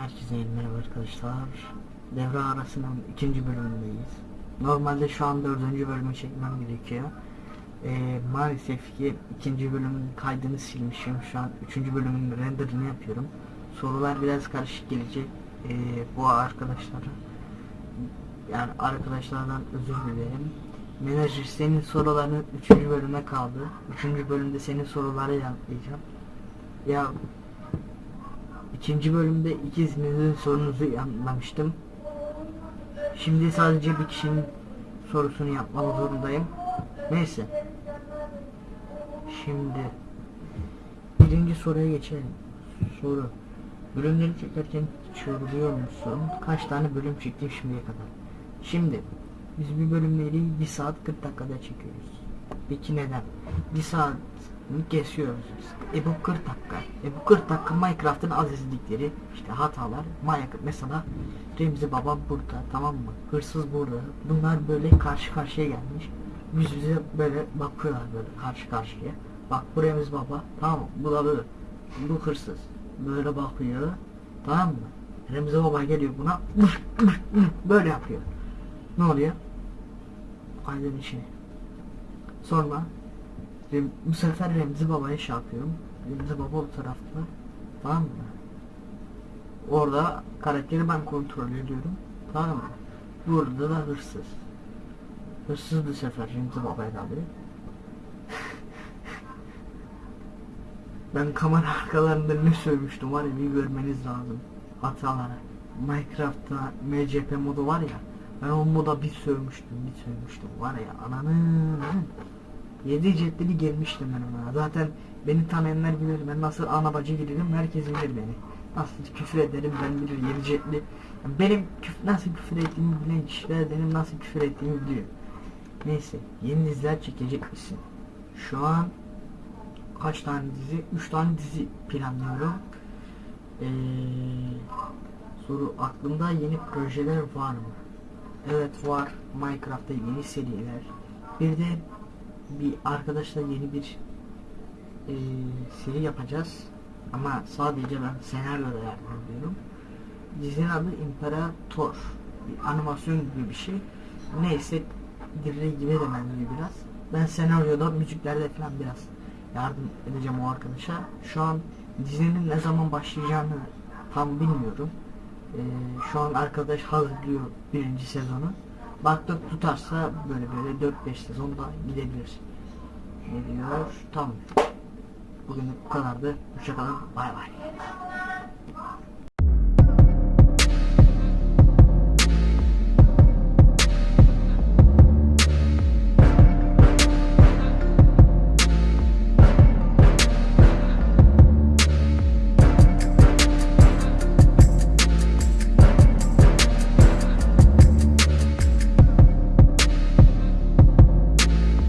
Herkese merhaba arkadaşlar. Devre arasının ikinci bölümündeyiz. Normalde şu an dördüncü bölümü çekmem gerekiyor. Ee, maalesef ki ikinci bölümün kaydını silmişim. Şu an üçüncü bölümün renderini yapıyorum. Sorular biraz karışık gelecek. Ee, bu arkadaşlara yani arkadaşlardan özür dilerim. Menajer senin soruların üçüncü bölüme kaldı. Üçüncü bölümde senin soruları yanıtlayacağım. Ya İkinci bölümde ikinizin sorunuzu yanıtlamıştım. Şimdi sadece bir kişinin sorusunu yapmak zorundayım. Neyse. Şimdi birinci soruya geçelim. Soru. Bölümleri çekerken yoruluyor musun? Kaç tane bölüm çektim şimdiye kadar? Şimdi biz bir bölümleri 1 saat 40 dakikada çekiyoruz. Peki neden? 1 saat kesiyoruz biz. E bu 40 dakika. E bu 40 dakika Minecraft'ın azizlikleri, işte hatalar, Minecraft mesela Remzi Baba burada tamam mı? Hırsız burada. Bunlar böyle karşı karşıya gelmiş. Yüz yüze böyle bakıyorlar böyle karşı karşıya. Bak bu Remzi Baba tamam? Bu da böyle. Bu hırsız. Böyle bakıyor. Tamam mı? Remzi Baba geliyor buna böyle yapıyor. Ne oluyor? Aydın içine. Sonra bu sefer Remzi Baba'ya şey yapıyorum. Remzi Baba bu tarafta. Tamam mı? Orada karakteri ben kontrol ediyorum. Tamam mı? Burada da hırsız. Hırsız bu sefer Remzi Baba'ya alıyor. ben kamera arkalarında ne sövmüştüm var ya bir görmeniz lazım. Hatalara. Minecraft'ta MCP modu var ya. Ben o moda bir sövmüştüm bir sövmüştüm var ya ananı. 7 ciltli gelmiştim ben ona. Zaten beni tanıyanlar bilir ben nasıl ana bacı giderim herkes bilir beni. Nasıl küfür ederim ben bilir 7 ciltli. Yani benim küf nasıl küfür ettiğimi bilen kişiler benim nasıl küfür ettiğimi biliyor. Neyse yeni diziler çekecek misin? Şu an kaç tane dizi? 3 tane dizi planlıyorum. Ee, soru aklımda yeni projeler var mı? Evet var. Minecraft'ta yeni seriler. Bir de bir arkadaşla yeni bir e, seri yapacağız. Ama sadece ben senaryoda yardım ediyorum. Dizinin adı İmparator. Bir animasyon gibi bir şey. Neyse Dirre gibi de benziyor biraz. Ben senaryoda müziklerde falan biraz yardım edeceğim o arkadaşa. Şu an dizinin ne zaman başlayacağını tam bilmiyorum. Ee, şu an arkadaş hazırlıyor birinci sezonu. Baktık tutarsa böyle böyle 4-5 sezon da gidebilir. Ne diyor? Tamam. Bugün bu kadardı. Hoşçakalın. Bay bay.